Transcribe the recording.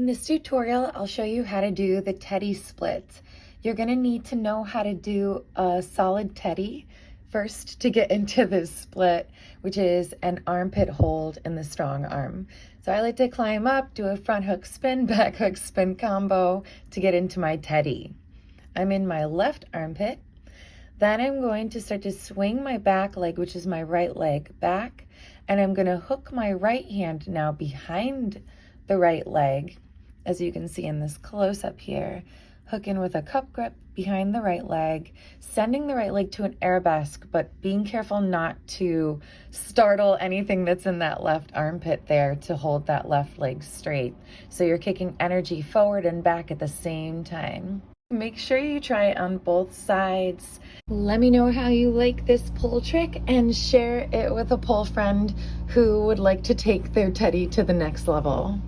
In this tutorial, I'll show you how to do the teddy split. You're gonna need to know how to do a solid teddy first to get into this split, which is an armpit hold in the strong arm. So I like to climb up, do a front hook spin, back hook spin combo to get into my teddy. I'm in my left armpit. Then I'm going to start to swing my back leg, which is my right leg, back. And I'm gonna hook my right hand now behind the right leg, as you can see in this close up here, hook in with a cup grip behind the right leg, sending the right leg to an arabesque, but being careful not to startle anything that's in that left armpit there to hold that left leg straight. So you're kicking energy forward and back at the same time. Make sure you try it on both sides. Let me know how you like this pole trick and share it with a pole friend who would like to take their teddy to the next level.